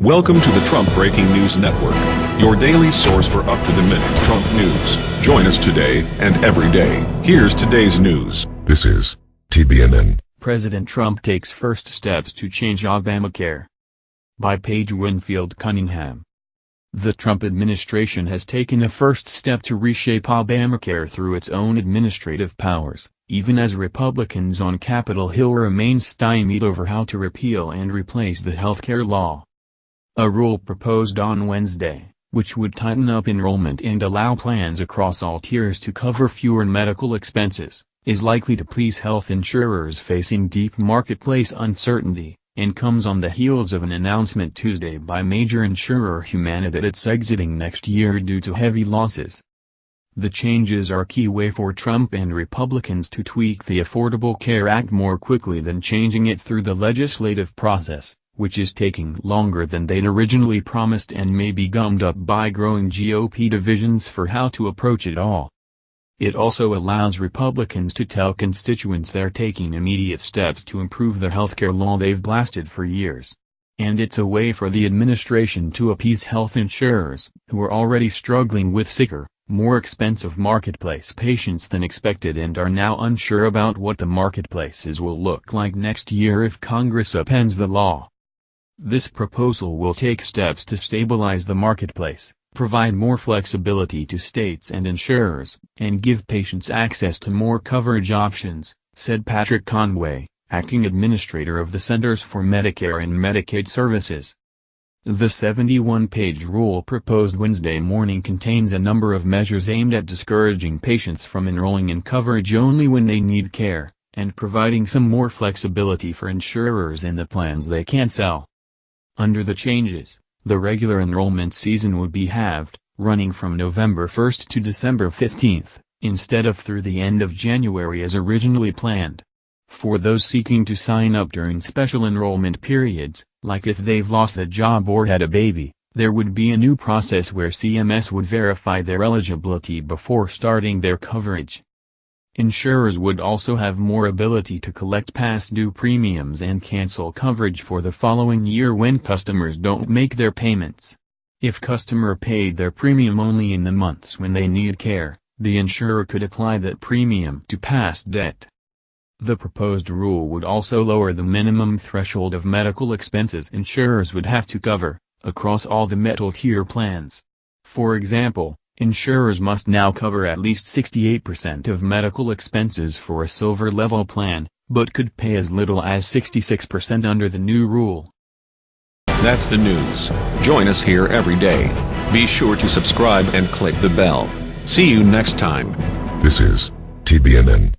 Welcome to the Trump Breaking News Network, your daily source for up-to-the-minute Trump news. Join us today and every day. Here's today's news. This is TBNN. President Trump takes first steps to change Obamacare. By Paige Winfield Cunningham. The Trump administration has taken a first step to reshape Obamacare through its own administrative powers, even as Republicans on Capitol Hill remain stymied over how to repeal and replace the healthcare law. A rule proposed on Wednesday, which would tighten up enrollment and allow plans across all tiers to cover fewer medical expenses, is likely to please health insurers facing deep marketplace uncertainty, and comes on the heels of an announcement Tuesday by major insurer Humana that it's exiting next year due to heavy losses. The changes are a key way for Trump and Republicans to tweak the Affordable Care Act more quickly than changing it through the legislative process which is taking longer than they'd originally promised and may be gummed up by growing GOP divisions for how to approach it all. It also allows Republicans to tell constituents they're taking immediate steps to improve the healthcare law they've blasted for years. And it's a way for the administration to appease health insurers, who are already struggling with sicker, more expensive marketplace patients than expected and are now unsure about what the marketplaces will look like next year if Congress upends the law. This proposal will take steps to stabilize the marketplace, provide more flexibility to states and insurers, and give patients access to more coverage options, said Patrick Conway, acting administrator of the Centers for Medicare and Medicaid Services. The 71-page rule proposed Wednesday morning contains a number of measures aimed at discouraging patients from enrolling in coverage only when they need care, and providing some more flexibility for insurers in the plans they can't sell. Under the changes, the regular enrollment season would be halved, running from November 1 to December 15, instead of through the end of January as originally planned. For those seeking to sign up during special enrollment periods, like if they've lost a job or had a baby, there would be a new process where CMS would verify their eligibility before starting their coverage. Insurers would also have more ability to collect past due premiums and cancel coverage for the following year when customers don't make their payments. If customer paid their premium only in the months when they need care, the insurer could apply that premium to past debt. The proposed rule would also lower the minimum threshold of medical expenses insurers would have to cover, across all the metal tier plans. For example, Insurers must now cover at least 68% of medical expenses for a silver level plan, but could pay as little as 66% under the new rule. That's the news. Join us here every day. Be sure to subscribe and click the bell. See you next time. This is TBNN.